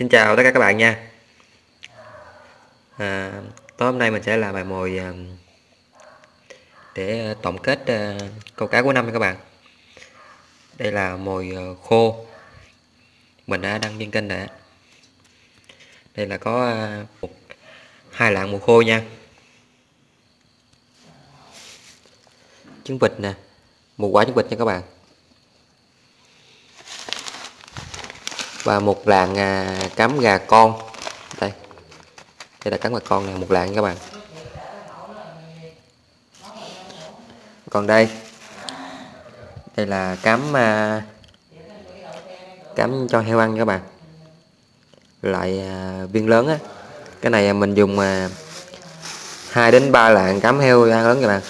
Xin chào tất cả các bạn nha. À, Tối hôm nay mình sẽ làm bài mồi à, để à, tổng kết à, câu cá của năm nha các bạn. Đây là mồi khô. Mình đã đăng trên kênh đã. Đây là có một, hai lạng mồi khô nha. Trứng vịt nè. Một quả trứng vịt nha các bạn. Và một lạng à, cắm gà con. Đây. Đây là cắm gà con này một lạng các bạn. Còn đây. Đây là cắm à, cắm cho heo ăn các bạn. Lại à, viên lớn á. Cái này mình dùng à, 2 đến 3 lạng cắm heo ăn lớn các bạn.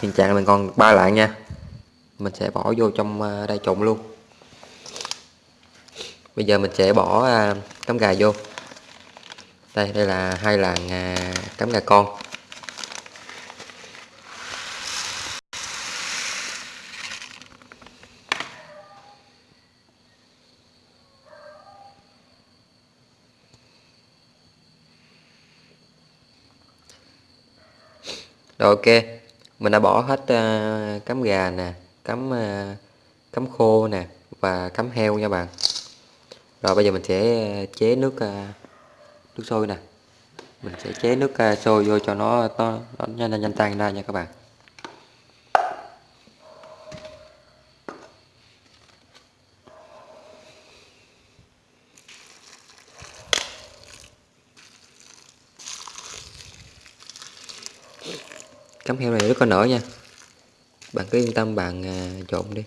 Hiện trạng mình còn ba lạng nha. Mình sẽ bỏ vô trong à, đây trộn luôn bây giờ mình sẽ bỏ à, cắm gà vô. Đây đây là hai làng à, cắm gà con. Rồi ok, mình đã bỏ hết à, uh, cắm gà nè, cắm uh, à, cắm khô nè và cắm heo nha bạn rồi bây giờ mình sẽ ờ, chế nước ờ, nước sôi nè. Mình sẽ chế nước ờ, sôi vô cho nó nó, nó nhanh nhanh tan ra nha các bạn. Cắm heo này rất có nở nha. Bạn cứ yên tâm bạn trộn đi.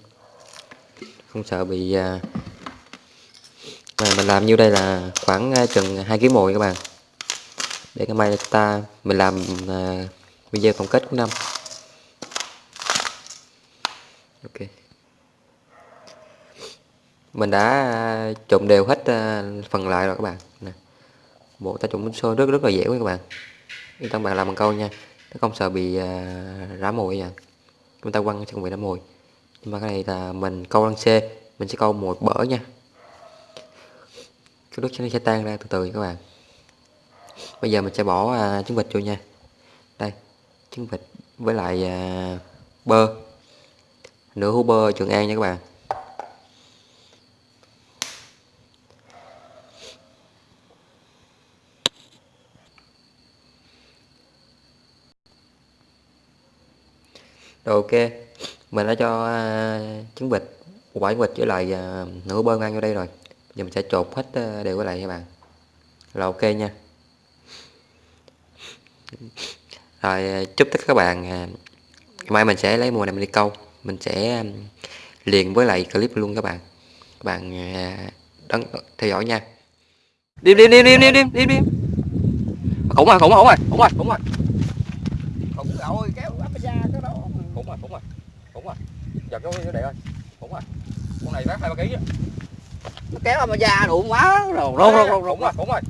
Không sợ bị mà mình làm nhiêu đây là khoảng ờ, chừng hai kg mồi các bạn. Để cái mai ta mình làm uh, video tổng kết của năm. Ok. Mình đã ờ, trộn đều hết phần lại rồi các bạn. Nè bộ ta trộn sôi rất rất là dễ các bạn. Yên tâm bạn làm bằng câu nha. Nó không sợ bị rã mồi nha. Chúng ta quăng không bị rã mồi. Nhưng mà cái này là mình câu lăng c mình sẽ câu một bở nha cái nước nó sẽ tan ra từ từ các bạn. Bây giờ mình sẽ bỏ à, trứng vịt vô nha. Đây trứng vịt với lại à, bơ. Nửa hũ bơ trường an nha các bạn. Rồi ok. Mình đã cho à, trứng vịt một quả trứng vịt với lại à, nửa bơ ngang vô đây rồi giờ mình sẽ trộn hết ờ, đều lại các bạn. Là ok nha. Rồi ờ, chúc tất các bạn ờ, mai mình sẽ lấy mùa này mình đi câu. Mình sẽ liền với lại clip luôn các bạn. Các bạn đón theo dõi nha. Đi đi đi đi đi đi đi đi khủng rồi khủng rồi khủng rồi khủng rồi khủng rồi kéo áp ra cái đó. Khủng rồi khủng rồi khủng rồi giờ cái để ơi khủng rồi con này vác hai ba ký á nó kéo mà da đụng quá. Rồi rôn rôn rôn rôn rồi. Đúng rồi.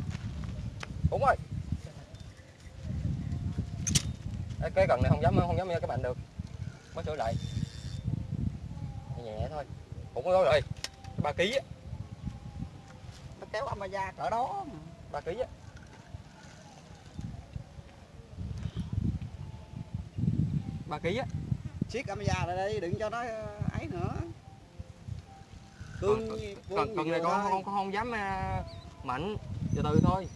Đúng rồi. Cái gần này không dám không dám các bạn được. Mới sửa lại. Nhẹ thôi. Cũng có rồi. Ba ký á. Nó kéo âm da cỡ đó ba ký á. Ba ký á. Siết âm da lại đây đừng cho nó ấy nữa cương còn, còn này con không, con không dám uh, mạnh từ từ thôi.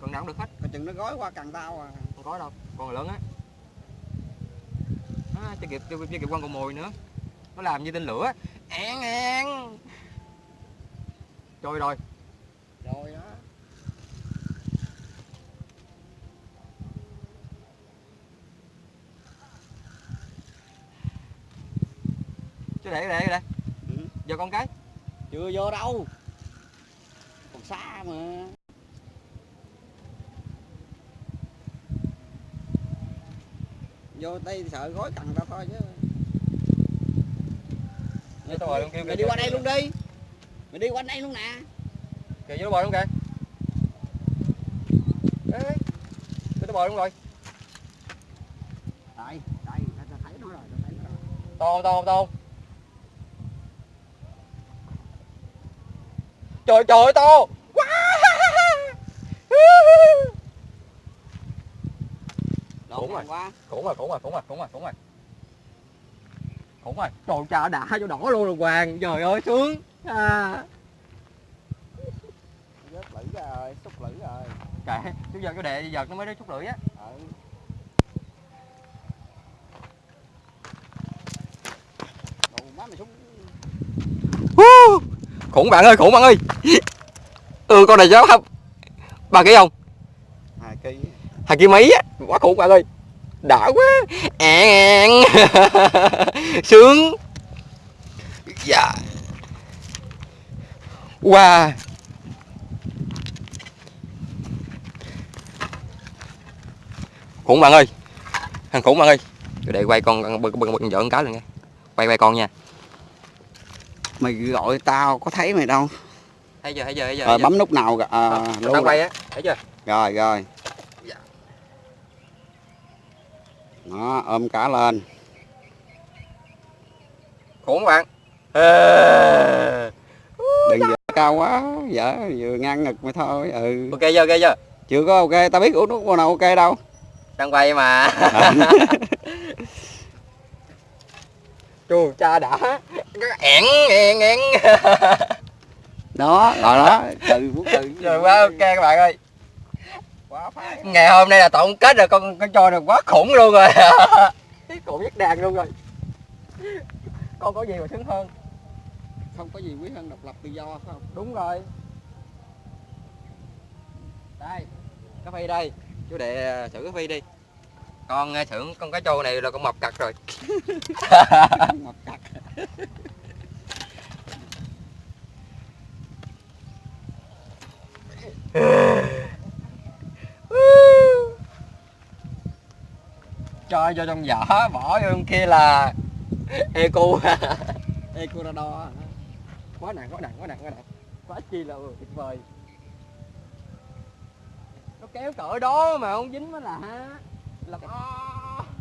Còn nào cũng được hết. Còn chừng nó gói qua cần tao à. Không có đâu còn lớn á. À, chưa kịp chưa kịp quăng con mồi nữa. Nó làm như tên lửa. Én én trôi rồi đó chứ để để đây ừ. vô con cái. Chưa vô đâu. Còn xa mà. Vô đây sợ gói cần tao thôi chứ. Mày, mày, mày, mày đi qua đây luôn đi. Mày đi qua đây luôn nè. Kìa vô bò luôn kìa. Ê cái bò luôn rồi. Đây đây tao thấy nó rồi tao thấy nó rồi. To không to không to không trời trời ơi, to. Quá Khủng rồi. quá. Khủng rồi khủng rồi khủng rồi khủng rồi khủng rồi. Khủng rồi. Trời trời đã cho đỏ luôn rồi hoàng. Trời ơi sướng. À. Rớt lưỡi rồi, xúc lưỡi rồi. kệ chú giờ chú đệ giật nó mới đến chút lưỡi á Ừ. Đồ má mày súng khủng bạn ơi khủng bạn ơi. Ừ con này cháu không ba ký không? Hai ký. hai ký mấy á? Quá khủng bạn ơi. Đã quá. Ẹn sướng. Dạ. Wow khủng bạn ơi. Thằng khủng bạn ơi. Để quay con con bưng bưng bưng vợ con cá lên nghe. Quay quay con nha Mày gọi tao có thấy mày đâu. thấy chưa thấy chưa thấy chưa Rồi bấm nút nào. À, nó luôn quay á thấy chưa Rồi rồi. Dạ. Đó, ôm cá lên. khủng bạn. Đừng dở cao quá, dở vừa ngang ngực mày thôi. Ừ. ok chưa ok chưa Chưa có ok, tao biết uống nước nào ok đâu. đang quay mà chu cha đã ẹn ẹn ẹn Đó, rồi đó, từ bút từ. rồi quá ok các bạn ơi Quá phái. ngày hôm nay là tổng kết rồi con con trôi được quá khủng luôn rồi khủng nhất đàn luôn rồi con có gì mà sướng hơn Không có gì quý hơn độc lập tự do phải không? đúng rồi đây cá phi đây chú đệ thử cá phi đi con ờ, thưởng con cá trâu này là con mập cặt rồi Mập cặt cho cho trong giỏ bỏ vô trong kia là eco. Ecuador quá nặng quá nặng quá nặng quá nặng. Quá chi là tuyệt vời. Nó kéo cỡ đó mà không dính mới là là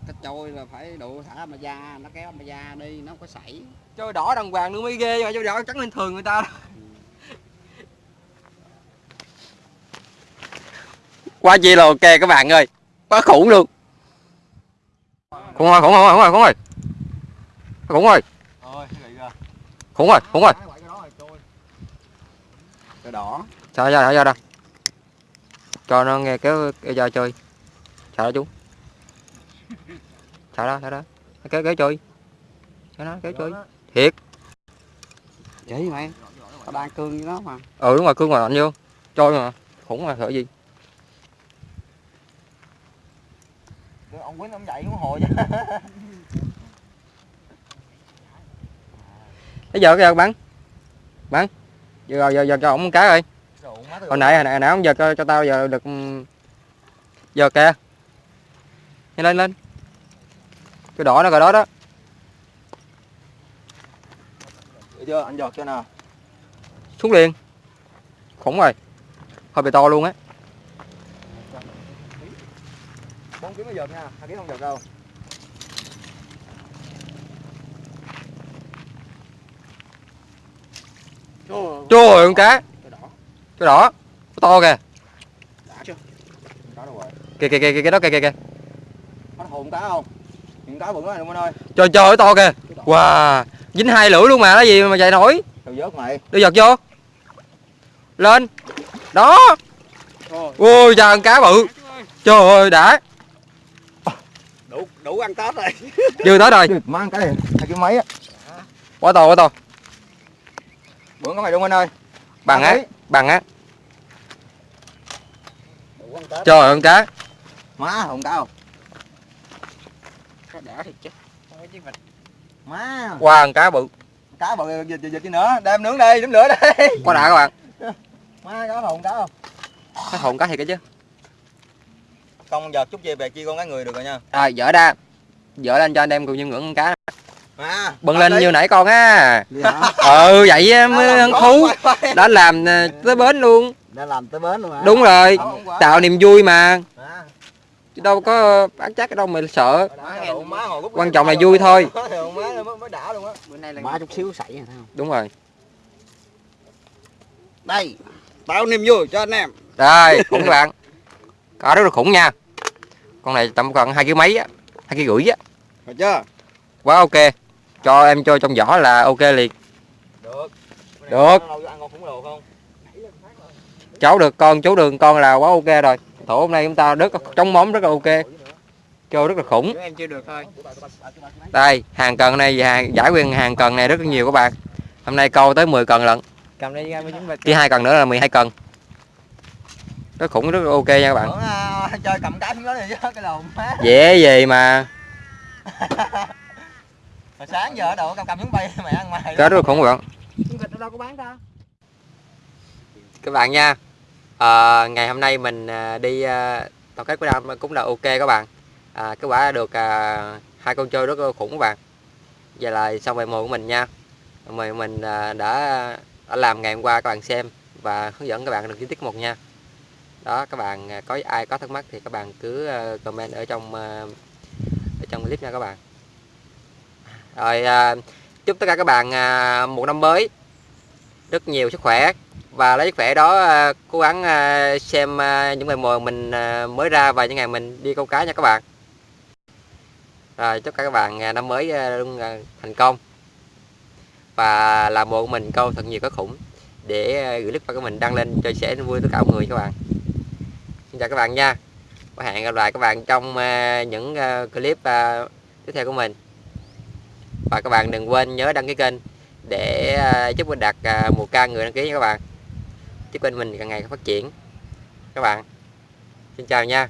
cái trôi là phải độ thả mà da, nó kéo mà da đi, nó không có sảy. trôi đỏ đàng hoàng nữa mới ghê mà trôi đỏ trắng lên thường người ta quá chi là ok các bạn ơi. Quá khủng luôn. Khủng rồi khủng rồi khủng rồi khủng rồi khủng rồi khủng rồi khủng rồi trôi đỏ. sao ra ra ra cho nó nghe kéo kéo ra chơi sao đó chú đó sao đó. Nó kéo kéo chơi cho nó kéo chơi thiệt. Chỉ mày. Tao đang cương với nó mà. ừ đúng rồi cương mà mạnh vô. Trôi mà. Khủng mà sợ gì? Ông quýnh ông dậy cũng hồi chứ bây giờ cái giờ bắn. Bắn. Giờ giờ giờ cho ổng cái rồi hồi nãy hồi nãy, hồi nãy ông giờ cho, cho tao giờ được ừm, giờ kìa. Lên lên cái đỏ nó rồi đó đó. Được chưa? Anh giọt cho nào xuống liền. Khủng rồi. Hơi bị to luôn á. Bốn ký mới giọt nha. Hai ký không giọt đâu. Trời ơi con cá. Cái đỏ. cái đỏ cái to kìa. Đã chưa? kìa kìa kìa kìa đó kìa kìa kìa. Có hồn cá không cá bự quá này luôn anh ơi. Trời trời to kìa. Wow dính hai lưỡi luôn mà cái gì mà chạy nổi? Tao vớt mày. Đưa giật vô. Lên. Đó. Ôi trời con cá bự. Trời ơi đã. Đủ đủ ăn Tết rồi. dư tới rồi. Má ăn cái này hai ký mấy á. Quá to quá to. Bữa có mày luôn anh ơi. Bằng á bằng á. Tết. trời ơi con cá. Má hồn cá không Cái đỏ thì chết. má. Qua con cá bự. Cá bự dịch dịch dịch nữa. Đem nướng đây nướng lửa đây. Quá đã các bạn. Má có hồn cá không? Cái hồn cá thiệt cái chứ. Con giật chút về về chia con cái người được rồi nha. Rồi dở ra. Dở lên cho anh em cùng như ngưỡng con cá. Má. Bưng lên như nãy con á. Đi ừ vậy mới hứng thú đã làm ờ, tới bến luôn. Đã làm tới bến luôn hả? đúng rồi. Không, không tạo niềm vui mà. Má chứ đâu có bán chắc ở đâu mà sợ. Quan trọng là vui thôi. má mới mới đã luôn á. Bữa nay là má chút xíu thấy không? đúng rồi. Đây tao niềm vui cho anh em. Đây khủng các bạn có rất là khủng nha. Con này tầm còn hai kg mấy á hai kg rưỡi á. Phải chưa? Quá ok. Cho em cho trong vỏ là ok liền. Được. Được. Lâu ăn con khủng đồ không? Cháu được con chú đường con là quá ok rồi thủ hôm nay chúng ta rất chống móng rất là ok. Cho rất là khủng. Em chưa được thôi. Đây hàng cần này hàng giải quyền hàng cần này rất là nhiều các bạn. Hôm nay câu tới 10 cần lận. Cầm đây ra mới chúng chỉ hai cần nữa là 12 cần. Rất khủng rất là ok nha các bạn. À, chơi cầm cái xuống đó đi chứ cái lồn má dễ gì mà. Hồi sáng giờ ở đâu cầm cầm xuống bay mẹ ăn mày có rất là khủng các bạn. Chúng thịt ở đâu có bán ta? Các bạn nha à, ngày hôm nay mình ờ, đi ờ, à, tổng kết của năm cũng là ok các bạn. À, kết quả được à, hai con trâu rất là khủng các bạn. Giờ là xong bài một của mình nha. Mời mình à, đã đã làm ngày hôm qua các bạn xem và hướng dẫn các bạn được chi tiết một nha. Đó các bạn có ai có thắc mắc thì các bạn cứ comment ở trong ở trong clip nha các bạn. Rồi à, chúc tất cả các bạn à, một năm mới rất nhiều sức khỏe và lấy sức khỏe đó à, cố gắng à, xem à, những ngày mồi mình mới ra và những ngày mình đi câu cá nha các bạn. Rồi, chúc các bạn năm mới luôn thành công. Và làm bộ mình, câu thật nhiều cá khủng, để gửi clip của mình đăng lên cho sẻ vui tất cả mọi người các bạn. Xin chào các bạn nha. Và hẹn gặp lại các bạn trong những clip tiếp theo của mình. Và các bạn đừng quên nhớ đăng ký kênh để giúp mình đạt một ca người đăng ký nha các bạn chúc kênh mình càng ngày càng phát triển. Các bạn xin chào nha.